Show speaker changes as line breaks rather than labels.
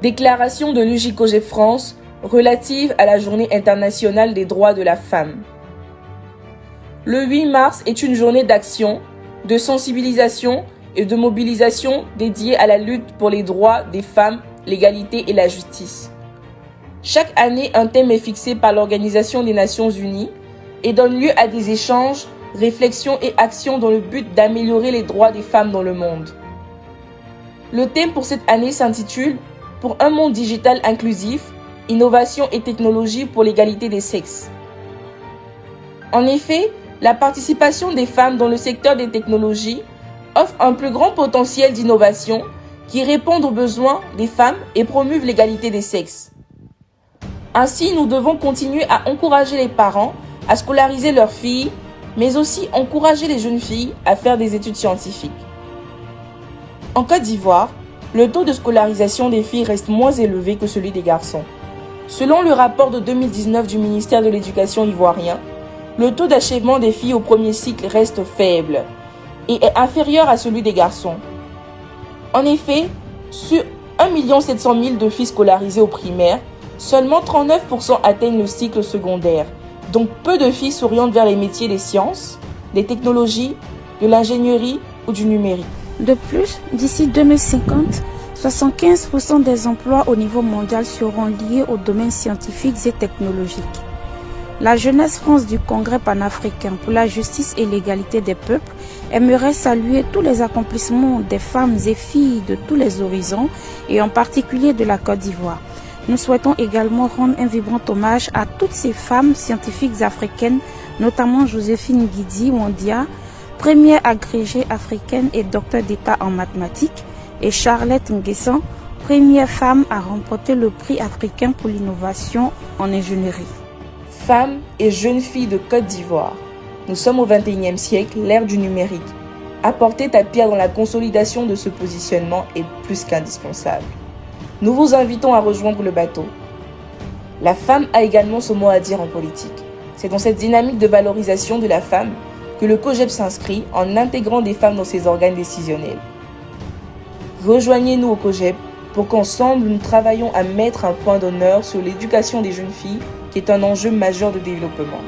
Déclaration de l'UJCOG France relative à la Journée internationale des droits de la femme. Le 8 mars est une journée d'action, de sensibilisation et de mobilisation dédiée à la lutte pour les droits des femmes, l'égalité et la justice. Chaque année, un thème est fixé par l'Organisation des Nations Unies et donne lieu à des échanges, réflexions et actions dans le but d'améliorer les droits des femmes dans le monde. Le thème pour cette année s'intitule Pour un monde digital inclusif, innovation et technologie pour l'égalité des sexes. En effet, la participation des femmes dans le secteur des technologies offre un plus grand potentiel d'innovation qui répond aux besoins des femmes et promeuvent l'égalité des sexes. Ainsi, nous devons continuer à encourager les parents à scolariser leurs filles, mais aussi encourager les jeunes filles à faire des études scientifiques. En Côte d'Ivoire, le taux de scolarisation des filles reste moins élevé que celui des garçons. Selon le rapport de 2019 du ministère de l'Éducation ivoirien, le taux d'achèvement des filles au premier cycle reste faible et est inférieur à celui des garçons. En effet, sur 1 700 000 de filles scolarisées au primaire, seulement 39% atteignent le cycle secondaire. Donc peu de filles s'orientent vers les métiers des sciences, des technologies, de l'ingénierie ou du numérique.
De plus, d'ici 2050, 75% des emplois au niveau mondial seront liés aux domaines scientifiques et technologiques. La jeunesse France du Congrès panafricain pour la justice et l'égalité des peuples aimerait saluer tous les accomplissements des femmes et filles de tous les horizons et en particulier de la Côte d'Ivoire. Nous souhaitons également rendre un vibrant hommage à toutes ces femmes scientifiques africaines, notamment Joséphine Guidi Wandia, première agrégée africaine et docteur d'État en mathématiques, et Charlotte Nguessan, première femme à remporter le prix africain pour l'innovation en ingénierie.
Femmes et jeunes filles de Côte d'Ivoire, nous sommes au XXIe siècle, l'ère du numérique. Apporter ta pierre dans la consolidation de ce positionnement est plus qu'indispensable. Nous vous invitons à rejoindre le bateau. La femme a également son mot à dire en politique. C'est dans cette dynamique de valorisation de la femme que le COGEP s'inscrit en intégrant des femmes dans ses organes décisionnels. Rejoignez-nous au COGEP pour qu'ensemble nous travaillions à mettre un point d'honneur sur l'éducation des jeunes filles qui est un enjeu majeur de développement.